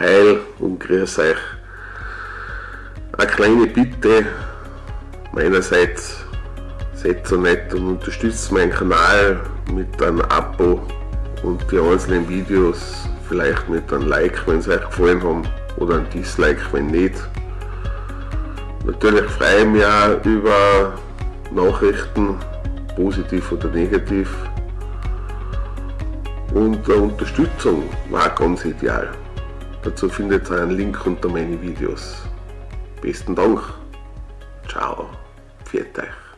Heil und grüß euch. Eine kleine Bitte meinerseits, seid so nett und unterstützt meinen Kanal mit einem Abo und die einzelnen Videos vielleicht mit einem Like, wenn sie euch gefallen haben oder ein Dislike, wenn nicht. Natürlich freue ich mich auch über Nachrichten, positiv oder negativ. Und Unterstützung war ganz ideal. Dazu findet ihr einen Link unter meinen Videos. Besten Dank. Ciao. Viert euch.